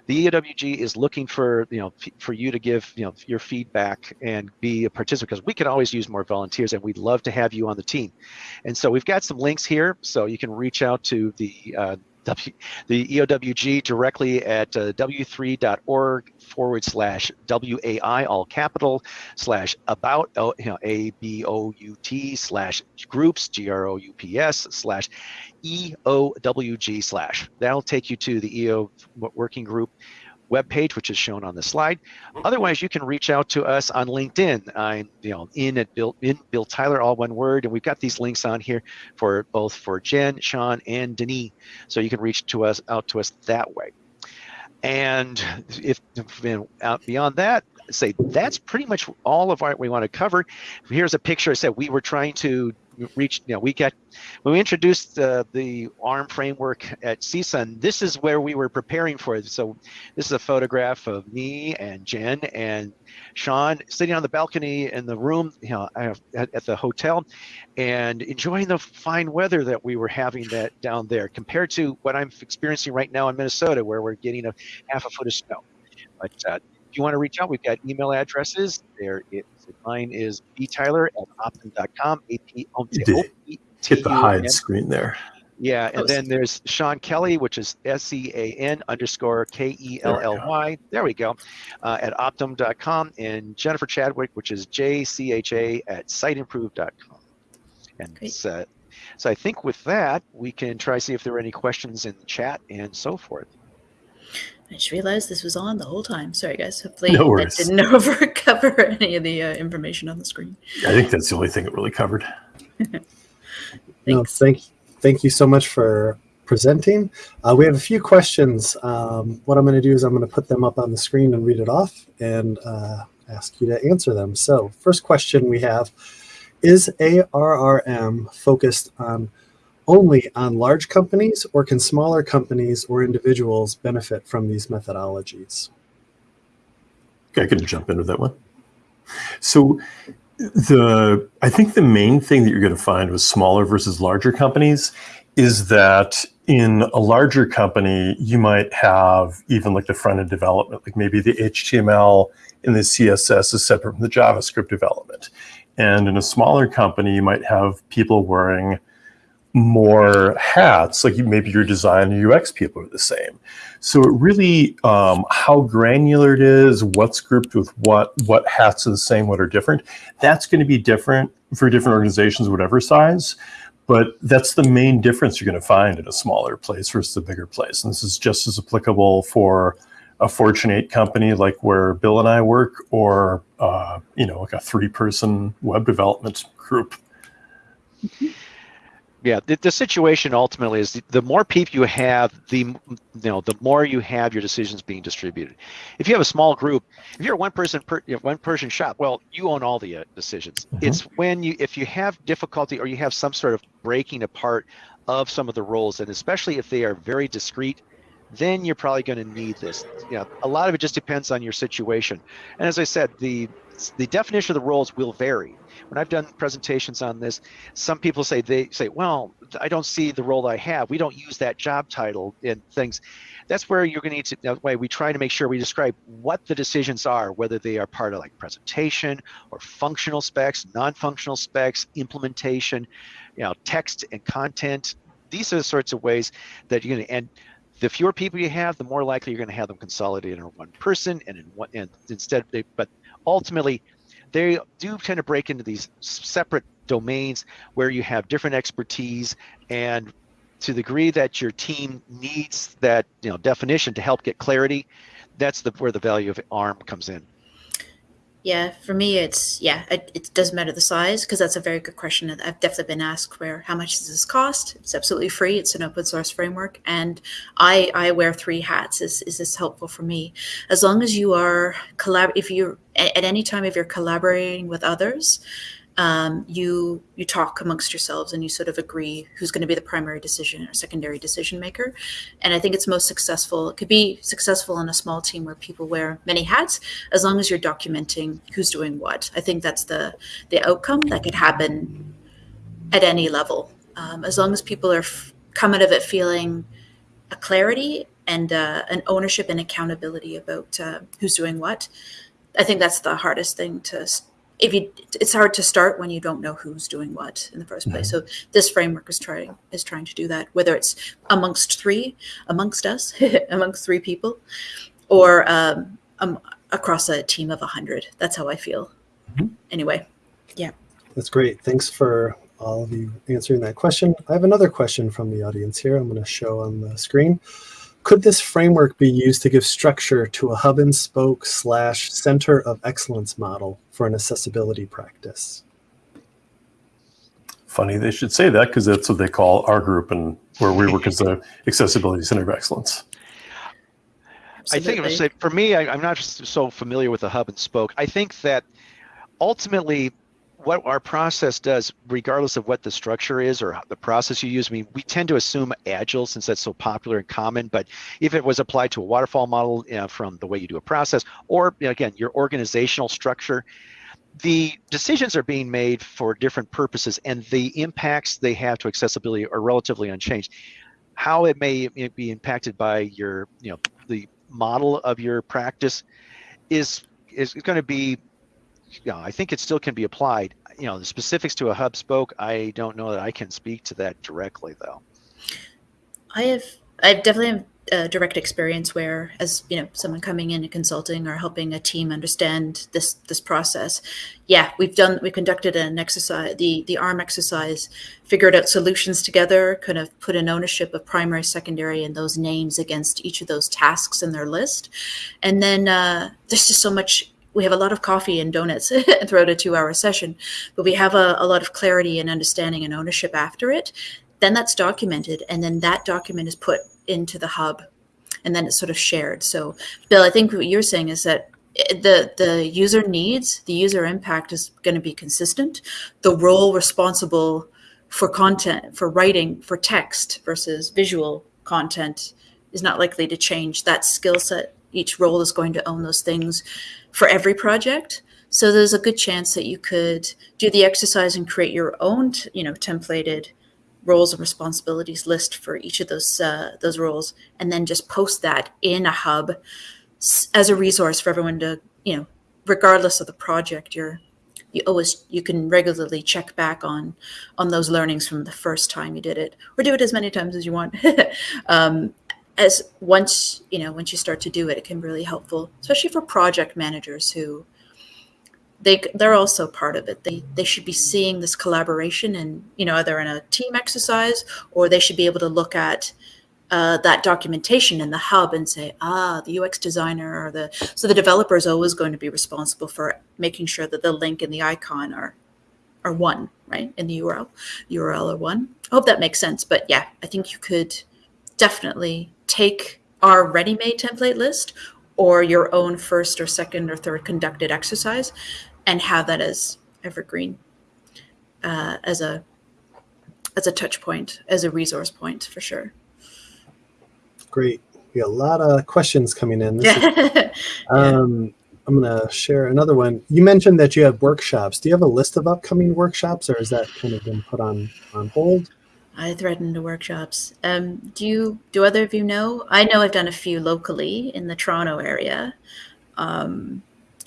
The EOWG is looking for, you know, for you to give, you know, your feedback and be a participant because we can always use more volunteers and we'd love to have you on the team. And so we've got some links here, so you can reach out to the uh, W, the EOWG directly at uh, w3.org forward slash WAI, all capital, slash about, you know, A-B-O-U-T slash groups, G-R-O-U-P-S, slash EOWG slash. That'll take you to the EO working group webpage, which is shown on the slide. Mm-hmm. Otherwise, you can reach out to us on LinkedIn. I'm, you know, in at Bill, in Bill Tyler, all one word, and we've got these links on here for both for Jen, Sean, and Denis. So you can reach to us out to us that way. And if you know, beyond that, say that's pretty much all of what we want to cover. Here's a picture. I said we were trying to reached, you know, we got, when we introduced uh, the ARRM framework at CSUN, this is where we were preparing for it. So this is a photograph of me and Jen and Sean sitting on the balcony in the room, you know, at, at the hotel and enjoying the fine weather that we were having that down there compared to what I'm experiencing right now in Minnesota, where we're getting a half a foot of snow. But uh, if you want to reach out, we've got email addresses. There, it, mine is btyler at optum.com. Hit the hide screen there. Yeah, and then there's Sean Kelly, which is S E A N underscore K E L L Y. There we go, uh, at optum.com, and Jennifer Chadwick, which is J C H A at siteimprove.com. And uh, so I think with that, we can try to see if there are any questions in the chat and so forth. I just realized this was on the whole time. Sorry, guys. Hopefully, no that didn't overcover any of the uh, information on the screen. I think that's the only thing it really covered. no, thank, thank you so much for presenting. Uh, we have a few questions. Um, what I'm going to do is I'm going to put them up on the screen and read it off and uh, ask you to answer them. So, first question we have is ARRM focused on only on large companies or can smaller companies or individuals benefit from these methodologies? Okay, I can jump into that one. So the I think the main thing that you're going to find with smaller versus larger companies is that in a larger company, you might have even like the front end development, like maybe the HTML and the CSS is separate from the JavaScript development. And in a smaller company, you might have people wearing more hats, like maybe your design and UX people are the same. So it really, um, how granular it is, what's grouped with what, what hats are the same, what are different, that's going to be different for different organizations, whatever size. But that's the main difference you're going to find in a smaller place versus a bigger place. And this is just as applicable for a Fortune 8 company like where Bill and I work, or uh, you know, like a three-person web development group. Mm -hmm. Yeah the, the situation ultimately is the, the more people you have the you know the more you have your decisions being distributed. If you have a small group if you're a one person per, you know, one person shop well you own all the uh, decisions. Mhm. it's when you if you have difficulty or you have some sort of breaking apart of some of the roles and especially if they are very discrete then you're probably going to need this. You know a lot of it just depends on your situation. And as i said the the definition of the roles will vary. When i've done presentations on this some people say they say well i don't see the role i have. We don't use that job title in things. That's where you're going to need to that way we try to make sure we describe what the decisions are whether they are part of like presentation or functional specs non-functional specs implementation you know text and content. These are the sorts of ways that you're going to and the fewer people you have the more likely you're going to have them consolidated in one person and in one and instead they but ultimately they do tend to break into these separate domains where you have different expertise and to the degree that your team needs that you know definition to help get clarity that's the where the value of ARRM comes in Yeah, for me, it's yeah, it, it doesn't matter the size because that's a very good question I've definitely been asked. Where how much does this cost? It's absolutely free. It's an open source framework, and I I wear three hats. Is is this helpful for me? As long as you are collab, if you're at, at any time if you're collaborating with others, um, you you talk amongst yourselves and you sort of agree who's going to be the primary decision or secondary decision maker. And I think it's most successful. It could be successful in a small team where people wear many hats, as long as you're documenting who's doing what. I think that's the the outcome that could happen at any level, um, as long as people are come out of it feeling a clarity and uh, an ownership and accountability about uh, who's doing what. I think that's the hardest thing to. S- If you, it's hard to start when you don't know who's doing what in the first place. So this framework is trying is trying to do that. Whether it's amongst three, amongst us, amongst three people, or um, um, across a team of a hundred. That's how I feel. Mhm. Anyway, yeah. That's great. Thanks for all of you answering that question. I have another question from the audience here. I'm going to show on the screen. Could this framework be used to give structure to a hub and spoke slash center of excellence model for an accessibility practice? Funny they should say that because that's what they call our group and where we work as the Accessibility Center of Excellence. I think it was absolutely. for me. I, I'm not just so familiar with the hub and spoke. I think that ultimately, what our process does, regardless of what the structure is or the process you use, I mean, we tend to assume agile since that's so popular and common. But if it was applied to a waterfall model you know, from the way you do a process, or you know, again, your organizational structure, the decisions are being made for different purposes, and the impacts they have to accessibility are relatively unchanged. How it may be impacted by your, you know, the model of your practice is is going to be you know, I think it still can be applied. You know, the specifics to a hub spoke, I don't know that I can speak to that directly though. I have I've definitely have a direct experience where as you know someone coming in and consulting or helping a team understand this this process yeah we've done we conducted an exercise the the ARRM exercise figured out solutions together kind of put an ownership of primary secondary and those names against each of those tasks in their list and then uh, there's just so much we have a lot of coffee and donuts throughout a two hour session but we have a, a lot of clarity and understanding and ownership after it. Then that's documented and then that document is put into the hub and then it's sort of shared. So bill i think what you're saying is that eh, the the user needs the user impact is going to be consistent. The role responsible for content for writing for text versus visual content is not likely to change. That skill set each role is going to own those things for every project so there's a good chance that you could do the exercise and create your own you know templated roles and responsibilities list for each of those uh, those roles, and then just post that in a hub as a resource for everyone to you know, regardless of the project, you're you always you can regularly check back on on those learnings from the first time you did it, or do it as many times as you want. um, as once you know once you start to do it, it can be really helpful, especially for project managers who they they're also part of it. They they should be seeing this collaboration and you know either in a team exercise or they should be able to look at uh, that documentation in the hub and say ah the UX designer or the so the developer is always going to be responsible for making sure that the link and the icon are are one, right? In the URL, URL are one. I hope that makes sense. But yeah, I think you could definitely take our ready-made template list or your own first or second or third conducted exercise and have that as evergreen uh, as a as a touch point as a resource point for sure Great. We got a lot of questions coming in. This is- um, I'm going to share another one. You mentioned that you have workshops. Do you have a list of upcoming workshops, or has that kind of been put on on hold? I threaten the workshops. Um, do you? Do other of you know? I know I've done a few locally in the Toronto area, um,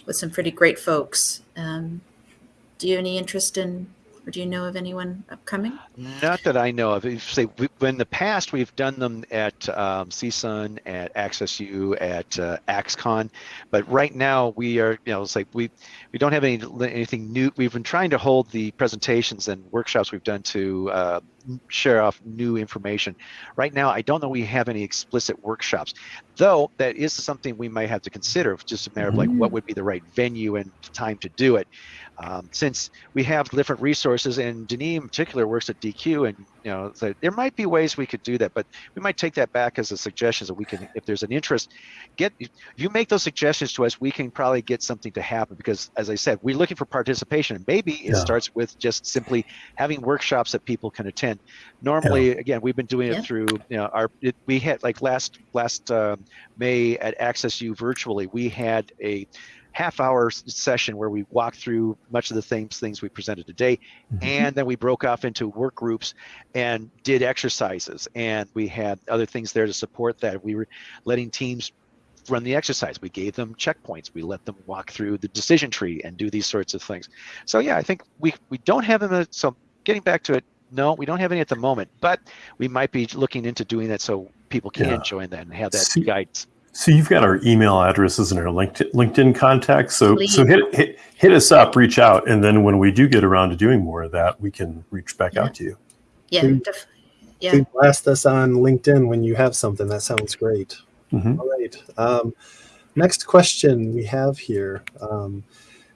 with some pretty great folks. Um, do you have any interest in, or do you know of anyone upcoming? Not that I know of. Say we, in the past we've done them at um, CSUN, at AccessU, at uh, axe-con, but right now we are, you know, it's like we we don't have any anything new. We've been trying to hold the presentations and workshops we've done to uh, share off new information. Right now, I don't know we have any explicit workshops, though that is something we might have to consider. It's just a matter of like what would be the right venue and time to do it. Um, since we have different resources, and Denis in particular works at Deque, and you know, so there might be ways we could do that, but we might take that back as a suggestion. So we can, if there's an interest, get if you make those suggestions to us, we can probably get something to happen. Because as I said, we're looking for participation, and maybe it Yeah. starts with just simply having workshops that people can attend. Normally, again, we've been doing Yeah. it through, you know, our it, we had like last last um, May at AccessU virtually, we had a half hour session where we walked through much of the same things we presented today. Mhm. and then we broke off into work groups and did exercises. And we had other things there to support that. We were letting teams run the exercise. We gave them checkpoints. We let them walk through the decision tree and do these sorts of things. So yeah i think we we don't have them so getting back to it no we don't have any at the moment but we might be looking into doing that so people can Yeah. join that and have that See- guidance So you've got our email addresses and our LinkedIn, LinkedIn contacts. So so hit, hit hit us up, reach out, and then when we do get around to doing more of that, we can reach back out to you. Yeah, Please- yeah. Please blast us on LinkedIn when you have something. That sounds great. Mhm. All right. Um, next question we have here. Um,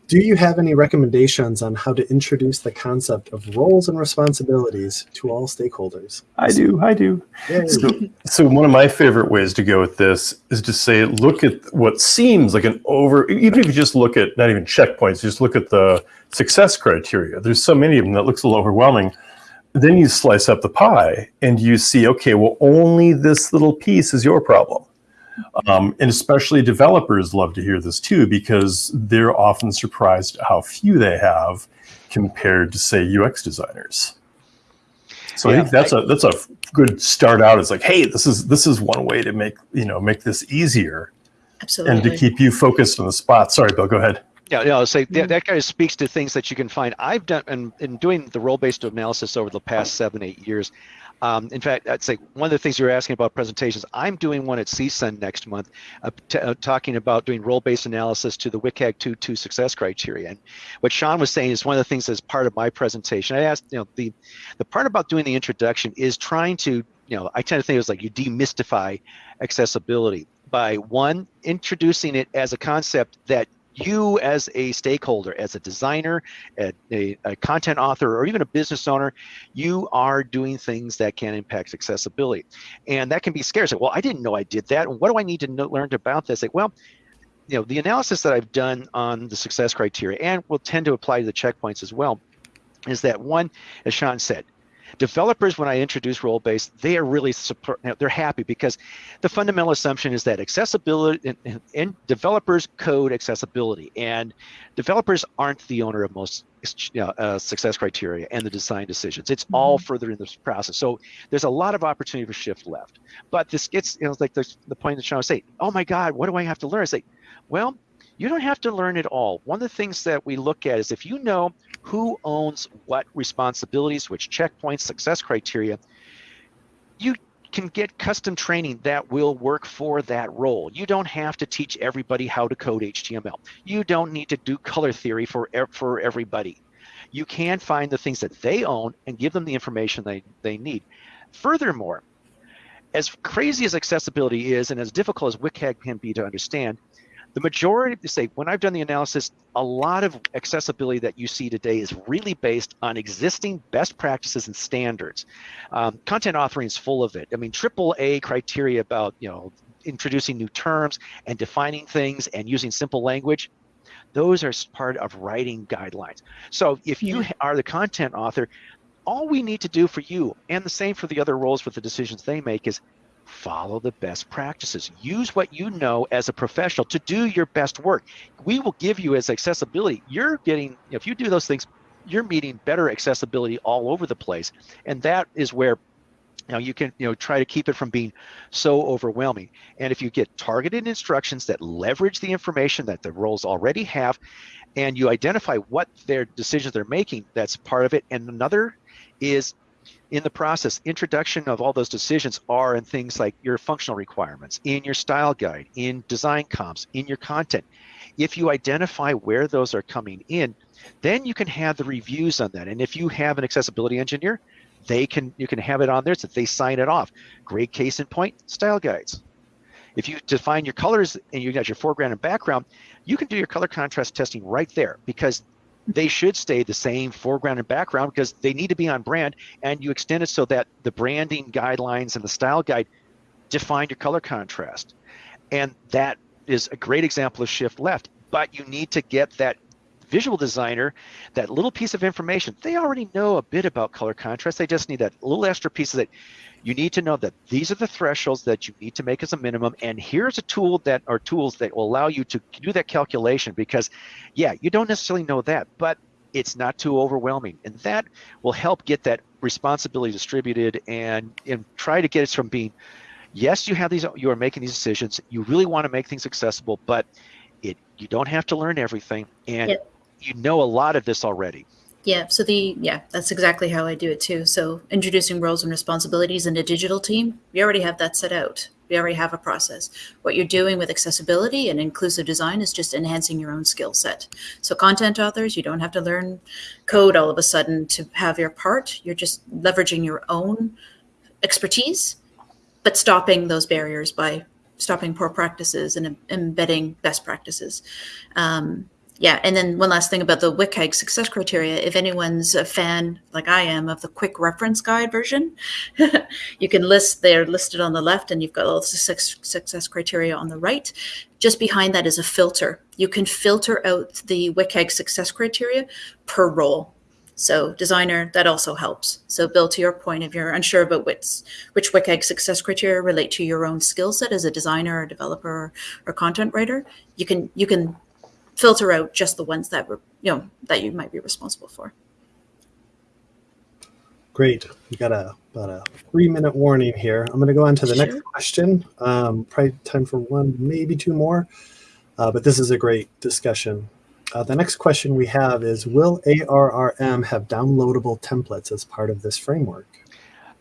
do you have any recommendations on how to introduce the concept of roles and responsibilities to all stakeholders? I do, I do. So, so one of my favorite ways to go with this is to say, look at what seems like an over, even if you just look at not even checkpoints, just look at the success criteria. There's so many of them that looks a little overwhelming. Then you slice up the pie and you see, okay, well, only this little piece is your problem. Um, and especially developers love to hear this too, because they're often surprised how few they have compared to, say, UX designers. So I think that's a that's a good start out. It's like, hey, this is this is one way to make you know make this easier Absolutely. and to keep you focused on the spot. Sorry, Bill, go ahead. Yeah, yeah. I'll say Mm. that, that kind of speaks to things that you can find. I've done and in doing the role-based analysis over the past seven, eight years. Um, in fact, I'd say one of the things you're asking about presentations. I'm doing one at CSUN next month, uh, uh, talking about doing role-based analysis to the WCAG 2.2 success criteria. And what Sean was saying is one of the things that's part of my presentation. I asked, you know, the the part about doing the introduction is trying to, you know, I tend to think it was like you demystify accessibility by one introducing it as a concept that you as a stakeholder as a designer a, a, a content author or even a business owner you are doing things that can impact accessibility. And that can be scary. Well i didn't know i did that. What do i need to know, learn about this? Like well you know the analysis that i've done on the success criteria and will tend to apply to the checkpoints as well is that one as sean said developers when i introduce role based they are really support they're happy because the fundamental assumption is that accessibility and, and, and developers code accessibility and developers aren't the owner of most you know, uh, success criteria and the design decisions. It's all further in this process. So there's a lot of opportunity for shift left. But this gets you know like the, the point that Sean was saying oh my god what do i have to learn? I say well you don't have to learn it all one of the things that we look at is if you know who owns what responsibilities which checkpoints success criteria you can get custom training that will work for that role. You don't have to teach everybody how to code HTML. You don't need to do color theory for for everybody. You can find the things that they own and give them the information they, they need. Furthermore, as crazy as accessibility is and as difficult as WCAG can be to understand, the majority say when I've done the analysis, a lot of accessibility that you see today is really based on existing best practices and standards. Um, content authoring is full of it. I mean, triple A criteria about you know introducing new terms and defining things and using simple language those are part of writing guidelines. So if you are the content author, all we need to do for you, and the same for the other roles with the decisions they make, is follow the best practices. Use what you know as a professional to do your best work. We will give you as accessibility. You're getting, if you do those things, you're meeting better accessibility all over the place. And that is where now you can you know try to keep it from being so overwhelming. And if you get targeted instructions that leverage the information that the roles already have, and you identify what their decisions they're making, that's part of it. And another is in the process, introduction of all those decisions are in things like your functional requirements, in your style guide, in design comps, in your content. If you identify where those are coming in, then you can have the reviews on that. And if you have an accessibility engineer, they can you can have it on there so they sign it off. Great case in point, style guides. If you define your colors and you got your foreground and background, you can do your color contrast testing right there because they should stay the same foreground and background because they need to be on brand and you extend it so that the branding guidelines and the style guide define your color contrast. And that is a great example of shift left, but you need to get that visual designer, that little piece of information, they already know a bit about color contrast. They just need that little extra piece that you need to know that these are the thresholds that you need to make as a minimum. And here's a tool that are tools that will allow you to do that calculation because yeah, you don't necessarily know that, but it's not too overwhelming. And that will help get that responsibility distributed and, and try to get us from being, yes, you have these, you are making these decisions. You really want to make things accessible, but it, you don't have to learn everything. And yep you know a lot of this already. Yeah, so the yeah, that's exactly how I do it too. So introducing roles and responsibilities in a digital team, we already have that set out. We already have a process. What you're doing with accessibility and inclusive design is just enhancing your own skill set. So content authors, you don't have to learn code all of a sudden to have your part. You're just leveraging your own expertise, but stopping those barriers by stopping poor practices and embedding best practices. Um, yeah, and then one last thing about the WCAG success criteria. If anyone's a fan, like I am, of the quick reference guide version, you can list, they're listed on the left, and you've got all the success, success criteria on the right. Just behind that is a filter. You can filter out the WCAG success criteria per role. So designer, that also helps. So Bill, to your point, if you're unsure about which, which WCAG success criteria relate to your own skill set as a designer or developer or content writer, you can you can filter out just the ones that were, you know, that you might be responsible for. Great. We got a about a three minute warning here. I'm going to go on to the sure. next question. Um, probably time for one, maybe two more. Uh, but this is a great discussion. Uh, the next question we have is, will ARRM have downloadable templates as part of this framework?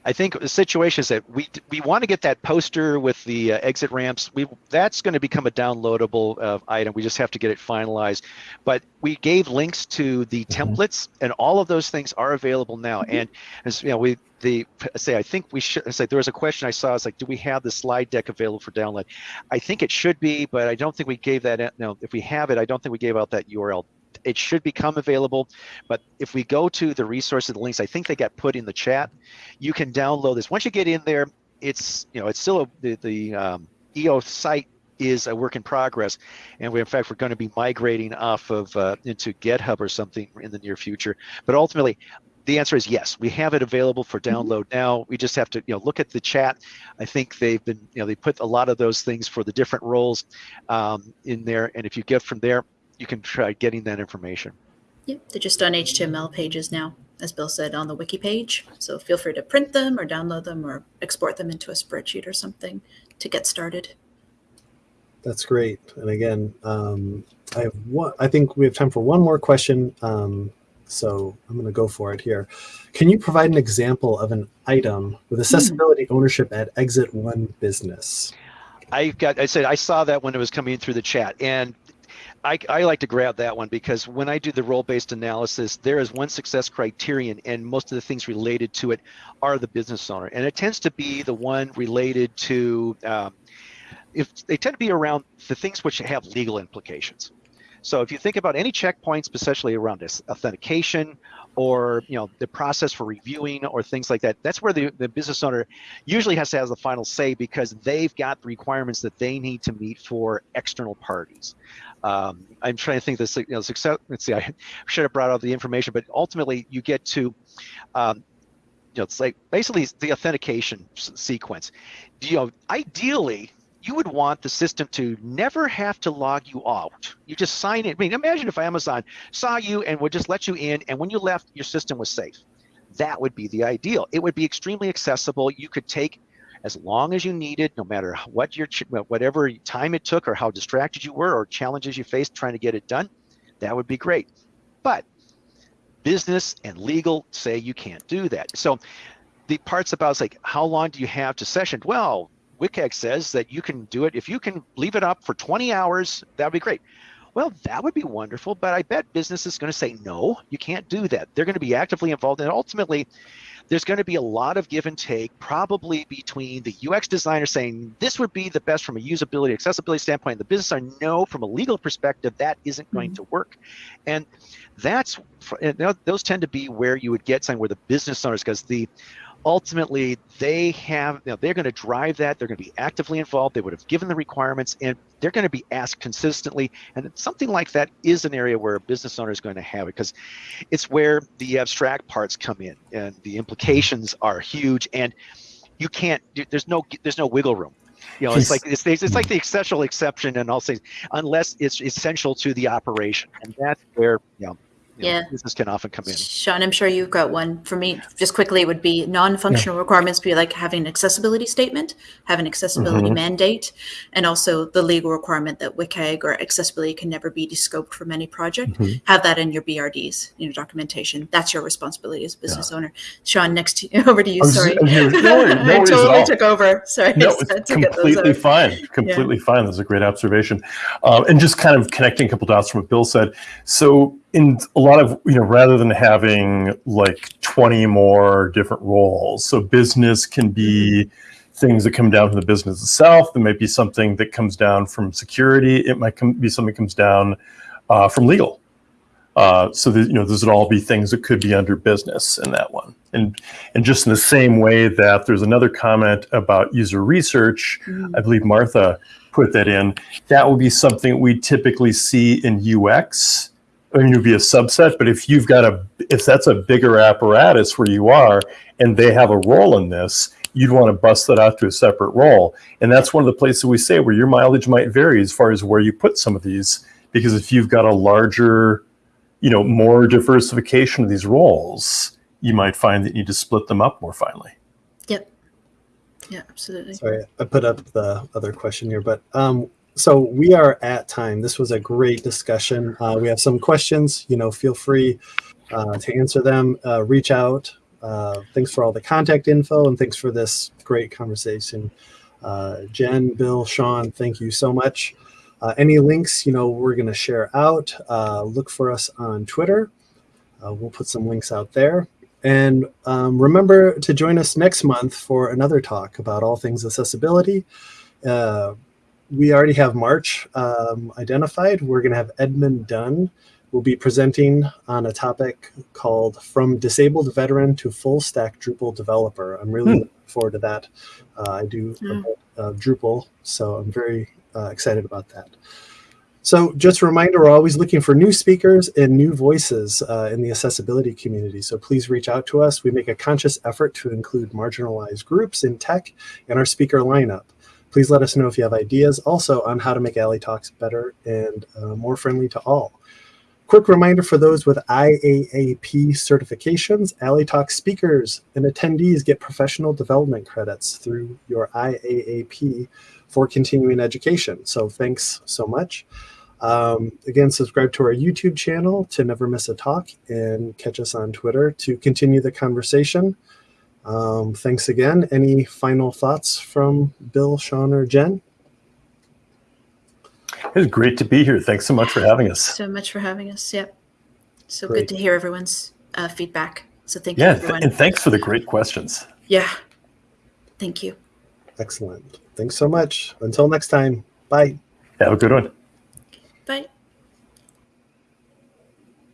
I think the situation is that we we want to get that poster with the uh, exit ramps. We that's going to become a downloadable uh, item. We just have to get it finalized. But we gave links to the mm-hmm. templates, and all of those things are available now. Mm-hmm. And as you know, we the say I think we should say there was a question I saw. It's like, do we have the slide deck available for download? I think it should be, but I don't think we gave that. No, if we have it, I don't think we gave out that URL it should become available. But if we go to the resources, the links, I think they got put in the chat. You can download this. Once you get in there, it's you know it's still a, the the um, EO site is a work in progress, and we in fact we're going to be migrating off of uh, into GitHub or something in the near future. But ultimately, the answer is yes. We have it available for mm-hmm. download mm-hmm. now. We just have to, you know, look at the chat. I think they've been, you know, they put a lot of those things for the different roles um, in there. And if you get from there, you can try getting that information. Yep, they're just on HTML pages now, as Bill said, on the wiki page. So feel free to print them or download them or export them into a spreadsheet or something to get started. That's great. And again, um, I have one. I think we have time for one more question. Um, so I'm going to go for it here. Can you provide an example of an item with accessibility ownership at Exit One Business? I got. I said I saw that when it was coming through the chat, and I, I, like to grab that one because when I do the role-based analysis, there is one success criterion, and most of the things related to it are the business owner, and it tends to be the one related to um, if they tend to be around the things which have legal implications. So if you think about any checkpoints, especially around this authentication or you know the process for reviewing or things like that, that's where the, the business owner usually has to have the final say because they've got the requirements that they need to meet for external parties. Um, I'm trying to think this, you know, success. Let's see, I should have brought out the information, but ultimately you get to, um, you know, it's like basically the authentication sequence. You know, ideally you would want the system to never have to log you out. You just sign in. I mean, imagine if Amazon saw you and would just let you in, and when you left, your system was safe. That would be the ideal. It would be extremely accessible. You could take as long as you needed, no matter what your whatever time it took or how distracted you were or challenges you faced trying to get it done. That would be great. But business and legal say you can't do that. So the parts about like how long do you have to session? Well, WCAG says that you can do it. If you can leave it up for 20 hours, that would be great. Well, that would be wonderful, but I bet business is going to say, no, you can't do that. They're going to be actively involved. And ultimately, there's going to be a lot of give and take, probably between the UX designer saying this would be the best from a usability, accessibility standpoint, and the business owner no, from a legal perspective, that isn't going mm-hmm. to work. And that's those tend to be where you would get something where the business owners, because the ultimately they have you know, they're going to drive that. They're going to be actively involved. They would have given the requirements and they're going to be asked consistently. And something like that is an area where a business owner is going to have it because it's where the abstract parts come in and the implications are huge and you can't there's no there's no wiggle room. You know it's like it's, it's like the essential exception and i'll say unless it's essential to the operation and that's where you know yeah. Know, business can often come in. Sean, I'm sure you've got one. For me, just quickly, it would be non-functional yeah. requirements be like having an accessibility statement, have an accessibility mm-hmm. mandate, and also the legal requirement that WCAG or accessibility can never be descoped from any project. Mm-hmm. Have that in your BRDs, you know, documentation. That's your responsibility as a business yeah. owner. Sean, next to you, over to you. Sorry, no, no I totally took over. Sorry, no, it's completely fine. Completely fine. That's a great observation. Um, and just kind of connecting a couple dots from what Bill said. So in a lot of you know rather than having like 20 more different roles so business can be things that come down from the business itself. There might be something that comes down from security. It might be something that comes down uh, from legal. Uh, so that, you know those would all be things that could be under business in that one. And and just in the same way that there's another comment about user research mm. i believe martha put that in. That would be something we typically see in ux I mean, it would be a subset, but if you've got a, if that's a bigger apparatus where you are and they have a role in this, you'd want to bust that out to a separate role. And that's one of the places we say where your mileage might vary as far as where you put some of these, because if you've got a larger, you know, more diversification of these roles, you might find that you need to split them up more finely. Yep. Yeah, absolutely. Sorry, I put up the other question here, but um, so we are at time. This was a great discussion. Uh, we have some questions. You know, feel free uh, to answer them. Uh, reach out. Uh, thanks for all the contact info and thanks for this great conversation. Uh, Jen, Bill, Sean, thank you so much. Uh, any links, you know, we're going to share out. look for us on Twitter. we'll put some links out there. And um, remember to join us next month for another talk about all things accessibility. Uh, we already have March um, identified. We're going to have Edmund Dunn will be presenting on a topic called From Disabled Veteran to Full Stack Drupal Developer. I'm really hmm. looking forward to that. Uh, I do hmm. uh, Drupal, so I'm very uh, excited about that. So just a reminder, we're always looking for new speakers and new voices uh, in the accessibility community. So please reach out to us. We make a conscious effort to include marginalized groups in tech in our speaker lineup. Please let us know if you have ideas also on how to make A11y Talks better and uh, more friendly to all. Quick reminder for those with IAAP certifications, A11y Talk speakers and attendees get professional development credits through your IAAP for continuing education. So thanks so much. Um, again, subscribe to our YouTube channel to never miss a talk and catch us on Twitter to continue the conversation. Um, thanks again. Any final thoughts from Bill, Sean, or Jen? It's great to be here. Thanks so much for having us. So much for having us. Yep. So great. good to hear everyone's uh, feedback. So thank yeah, you, everyone. and thanks for the great questions. Yeah. Thank you. Excellent. Thanks so much. Until next time. Bye. Have a good one.